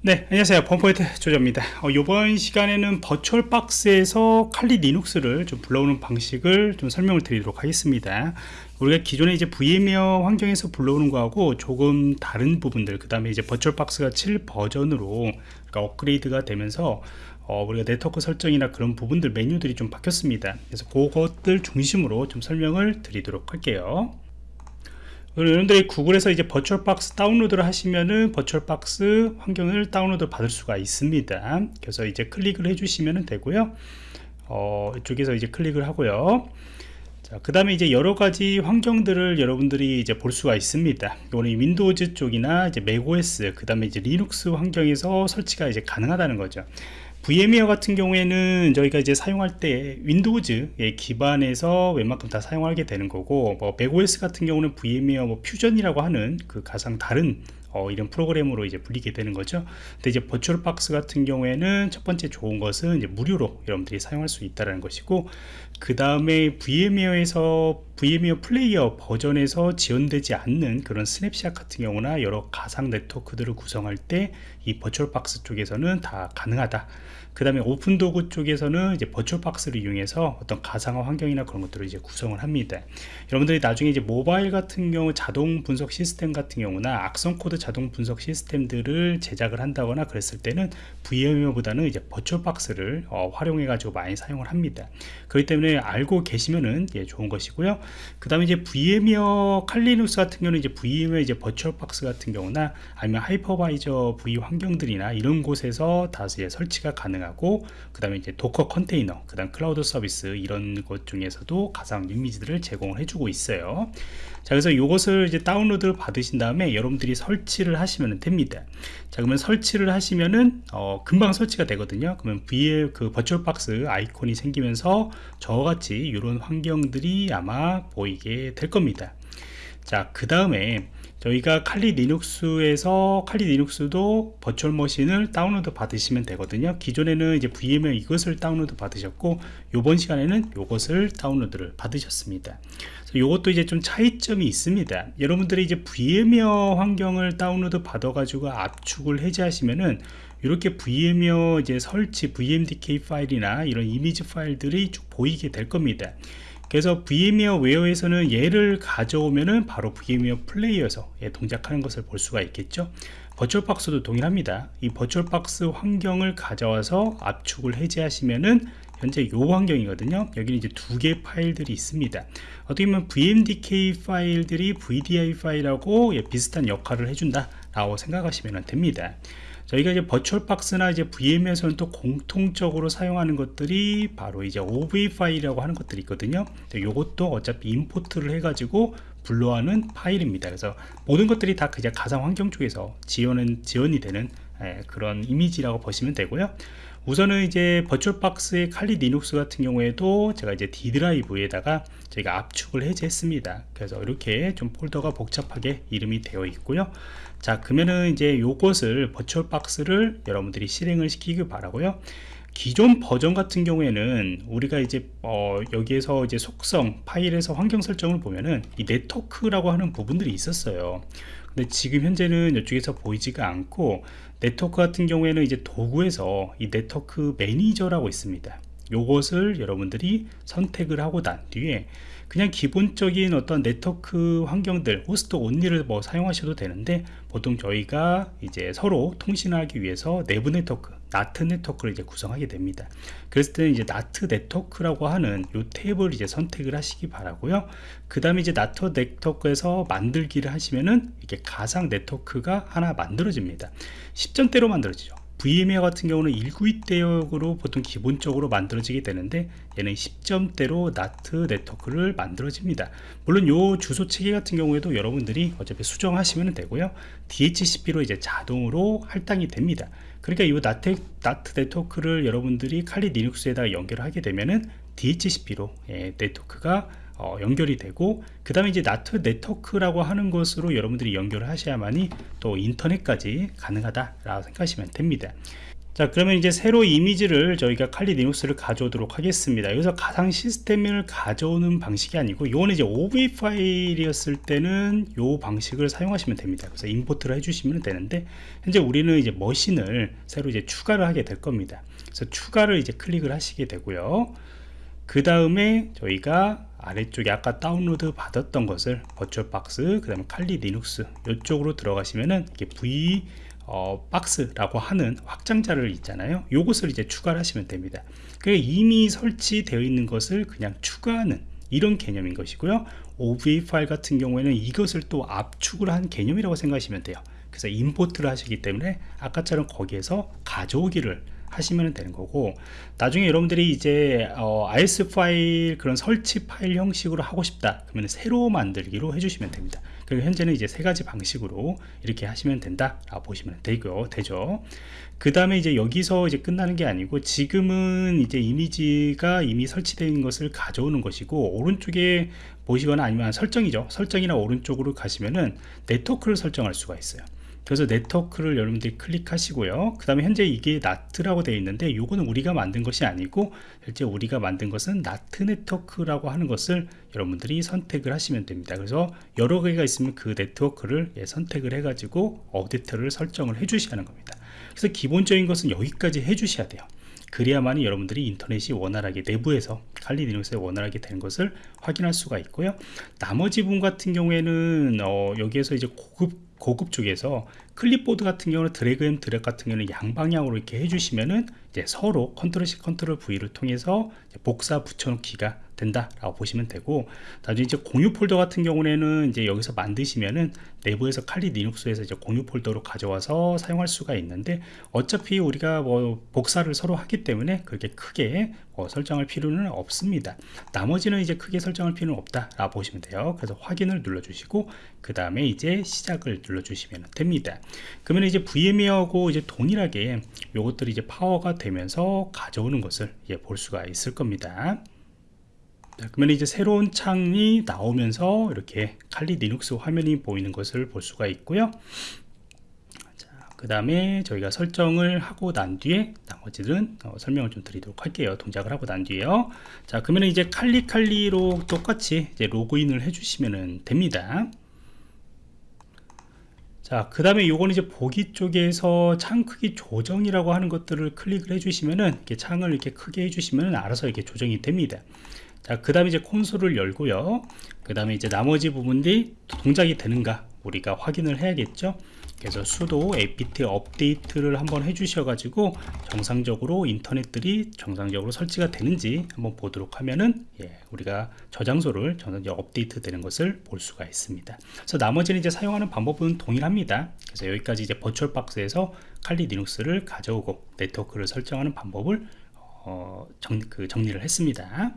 네 안녕하세요. 펌포인트 조조입니다. 어, 이번 시간에는 버추얼 박스에서 칼리 리눅스를 좀 불러오는 방식을 좀 설명을 드리도록 하겠습니다. 우리가 기존에 이제 VMware 환경에서 불러오는 거하고 조금 다른 부분들 그 다음에 이제 버추얼 박스가 7 버전으로 그러니까 업그레이드가 되면서 어, 우리가 네트워크 설정이나 그런 부분들 메뉴들이 좀 바뀌었습니다. 그래서 그것들 중심으로 좀 설명을 드리도록 할게요 여러분들이 구글에서 이제 VirtualBox 다운로드를 하시면은 VirtualBox 환경을 다운로드 받을 수가 있습니다 그래서 이제 클릭을 해주시면 되고요 어, 이쪽에서 이제 클릭을 하고요 그 다음에 이제 여러 가지 환경들을 여러분들이 이제 볼 수가 있습니다. 이거는 Windows 쪽이나 이제 macOS, 그 다음에 이제 리눅스 환경에서 설치가 이제 가능하다는 거죠. VMware 같은 경우에는 저희가 이제 사용할 때 Windows에 기반해서 웬만큼 다 사용하게 되는 거고 뭐 macOS 같은 경우는 VMware 뭐 Fusion이라고 하는 그 가장 다른 어, 이런 프로그램으로 이제 불리게 되는 거죠. 근데 이제 VirtualBox 같은 경우에는 첫 번째 좋은 것은 이제 무료로 여러분들이 사용할 수 있다는 것이고 그 다음에 VMware에서 VMware Player 버전에서 지원되지 않는 그런 스냅샷 같은 경우나 여러 가상 네트워크들을 구성할 때 이 VirtualBox 쪽에서는 다 가능하다. 그 다음에 오픈도구 쪽에서는 이제 버추얼 박스를 이용해서 어떤 가상화 환경이나 그런 것들을 이제 구성을 합니다. 여러분들이 나중에 이제 모바일 같은 경우 자동 분석 시스템 같은 경우나 악성 코드 자동 분석 시스템들을 제작을 한다거나 그랬을 때는 VMware보다는 이제 버추얼 박스를 어, 활용해 가지고 많이 사용을 합니다. 그렇기 때문에 알고 계시면은 예, 좋은 것이고요. 그 다음에 이제 VMware Kali Linux 같은 경우는 이제 VMware 이제 VirtualBox 같은 경우나 아니면 hypervisor V 환경들이나 이런 곳에서 다 이제 설치가 가능하고 그 다음에 이제 Docker 컨테이너 그 다음 클라우드 서비스 이런 것 중에서도 가상 이미지들을 제공을 해주고 있어요 자 그래서 이것을 이제 다운로드를 받으신 다음에 여러분들이 설치 를 하시면 됩니다. 자 그러면 설치를 하시면은 어, 금방 설치가 되거든요. 그러면 위에 그 VirtualBox 아이콘이 생기면서 저같이 이런 환경들이 아마 보이게 될 겁니다. 자 그 다음에 저희가 칼리 리눅스에서 칼리 리눅스도 virtual machine을 다운로드 받으시면 되거든요. 기존에는 이제 VMware 이것을 다운로드 받으셨고 이번 시간에는 이것을 다운로드를 받으셨습니다. 이것도 이제 좀 차이점이 있습니다. 여러분들이 이제 VMware 환경을 다운로드 받아 가지고 압축을 해제하시면은 이렇게 VMware 이제 설치 VMDK 파일이나 이런 이미지 파일들이 쭉 보이게 될 겁니다 그래서 VMware 웨어에서는 얘를 가져오면은 바로 VMware 플레이어에서 동작하는 것을 볼 수가 있겠죠? 버추얼박스도 동일합니다. 이 버추얼박스 환경을 가져와서 압축을 해제하시면은 현재 이 환경이거든요. 여기는 이제 두 개의 파일들이 있습니다. 어떻게 보면 vmdk 파일들이 vdi 파일하고 비슷한 역할을 해준다 라고 생각하시면 됩니다 저희가 이제 버추얼박스나 이제 VM에서는 또 공통적으로 사용하는 것들이 바로 이제 OV 파일이라고 하는 것들이 있거든요. 이것도 어차피 임포트를 해가지고 불러하는 파일입니다. 그래서 모든 것들이 다 그냥 가상 환경 쪽에서 지원은 지원이 되는 예, 그런 이미지라고 보시면 되고요. 우선은 이제 버추얼박스의 칼리 리눅스 같은 경우에도 제가 이제 D 드라이브에다가 저희가 압축을 해제했습니다. 그래서 이렇게 좀 폴더가 복잡하게 이름이 되어 있고요. 자, 그러면은 이제 요것을 버추얼박스를 여러분들이 실행을 시키기 바라고요. 기존 버전 같은 경우에는 우리가 이제 어 여기에서 이제 속성 파일에서 환경 설정을 보면은 이 네트워크라고 하는 부분들이 있었어요 근데 지금 현재는 이쪽에서 보이지가 않고 네트워크 같은 경우에는 이제 도구에서 이 network manager라고 있습니다 요것을 여러분들이 선택을 하고 난 뒤에 그냥 기본적인 어떤 네트워크 환경들 host only를 뭐 사용하셔도 되는데 보통 저희가 이제 서로 통신하기 위해서 내부 네트워크 NAT 네트워크를 이제 구성하게 됩니다. 그랬을 때는 이제 NAT 네트워크라고 하는 요 탭을 이제 선택을 하시기 바라고요. 그 다음에 이제 나트 네트워크에서 만들기를 하시면은 이게 가상 네트워크가 하나 만들어집니다. 10점대로 만들어지죠 VMware 같은 경우는 192 대역으로 보통 기본적으로 만들어지게 되는데 얘는 10점대로 나트 네트워크를 만들어집니다. 물론 요 주소 체계 같은 경우에도 여러분들이 어차피 수정하시면 되고요. DHCP로 이제 자동으로 할당이 됩니다. 그러니까 이 나트, 나트 네트워크를 여러분들이 칼리 리눅스에다 연결하게 되면은 DHCP로 예, 네트워크가 어, 연결이 되고 그 다음에 이제 나트 네트워크라고 하는 것으로 여러분들이 연결을 하셔야만이 또 인터넷까지 가능하다 라고 생각하시면 됩니다. 자 그러면 이제 새로 이미지를 저희가 칼리 리눅스를 가져오도록 하겠습니다. 여기서 가상 시스템을 가져오는 방식이 아니고 이거는 이제 OV 파일이었을 때는 이 방식을 사용하시면 됩니다. 그래서 임포트를 해주시면 되는데 현재 우리는 이제 머신을 새로 이제 추가를 하게 될 겁니다. 그래서 추가를 이제 클릭을 하시게 되고요. 그 다음에 저희가 아래쪽에 아까 다운로드 받았던 것을 VirtualBox 그 다음에 Kali Linux 이쪽으로 들어가시면은 이게 V 어, box라고 하는 확장자를 있잖아요. 요것을 이제 추가를 하시면 됩니다. 그 이미 설치되어 있는 것을 그냥 추가하는 이런 개념인 것이고요. OV 파일 같은 경우에는 이것을 또 압축을 한 개념이라고 생각하시면 돼요. 그래서 import를 하시기 때문에 아까처럼 거기에서 가져오기를 하시면 되는 거고 나중에 여러분들이 이제 어, IS 파일 그런 설치 파일 형식으로 하고 싶다 그러면 새로 만들기로 해주시면 됩니다. 그리고 현재는 이제 세 가지 방식으로 이렇게 하시면 된다 라고 보시면 되고 되죠. 그 다음에 이제 여기서 이제 끝나는 게 아니고 지금은 이제 이미지가 이미 설치된 것을 가져오는 것이고 오른쪽에 보시거나 아니면 설정이죠. 설정이나 오른쪽으로 가시면은 네트워크를 설정할 수가 있어요 그래서 네트워크를 여러분들이 클릭하시고요. 그 다음에 현재 이게 나트라고 되어 있는데 이거는 우리가 만든 것이 아니고 실제 우리가 만든 것은 나트 네트워크라고 하는 것을 여러분들이 선택을 하시면 됩니다. 그래서 여러 개가 있으면 그 네트워크를 예, 선택을 해 가지고 업데이트를 설정을 해 주셔야 하는 겁니다. 그래서 기본적인 것은 여기까지 해 주셔야 돼요. 그래야만 여러분들이 인터넷이 원활하게 내부에서 칼리 리눅스에 원활하게 되는 것을 확인할 수가 있고요. 나머지 부분 같은 경우에는 어, 여기에서 이제 고급 고급 쪽에서 클립보드 같은 경우는 drag and drop 같은 경우는 양방향으로 이렇게 해주시면은 서로 control C control V를 통해서 복사 붙여놓기가 된다라고 보시면 되고 나중에 이제 공유 폴더 같은 경우에는 이제 여기서 만드시면은 내부에서 칼리 리눅스에서 이제 공유 폴더로 가져와서 사용할 수가 있는데 어차피 우리가 뭐 복사를 서로 하기 때문에 그렇게 크게 뭐 설정할 필요는 없습니다. 나머지는 이제 크게 설정할 필요는 없다 라고 보시면 돼요. 그래서 확인을 눌러 주시고 그 다음에 이제 시작을 눌러 주시면 됩니다. 그러면 이제 VMware하고 이제 동일하게 요것들이 이제 파워가 되 면서 가져오는 것을 예, 볼 수가 있을 겁니다. 그러면 이제 새로운 창이 나오면서 이렇게 칼리 리눅스 화면이 보이는 것을 볼 수가 있고요. 그 다음에 저희가 설정을 하고 난 뒤에 나머지는 어, 설명을 좀 드리도록 할게요. 동작을 하고 난 뒤에요. 자 그러면 이제 칼리칼리로 똑같이 이제 로그인을 해주시면 됩니다 자, 그 다음에 요거는 이제 보기 쪽에서 창 크기 조정이라고 하는 것들을 클릭을 해주시면은 이렇게 창을 이렇게 크게 해주시면 알아서 이렇게 조정이 됩니다. 자, 그 다음에 이제 콘솔을 열고요. 그 다음에 이제 나머지 부분들이 동작이 되는가 우리가 확인을 해야겠죠. 그래서 수도 apt 업데이트를 한번 해주셔 가지고 정상적으로 인터넷들이 정상적으로 설치가 되는지 한번 보도록 하면은 예, 우리가 저장소를 정상적으로 업데이트 되는 것을 볼 수가 있습니다. 그래서 나머지는 이제 사용하는 방법은 동일합니다. 그래서 여기까지 이제 버추얼 박스에서 칼리 리눅스를 가져오고 네트워크를 설정하는 방법을 어, 정, 그 정리를 했습니다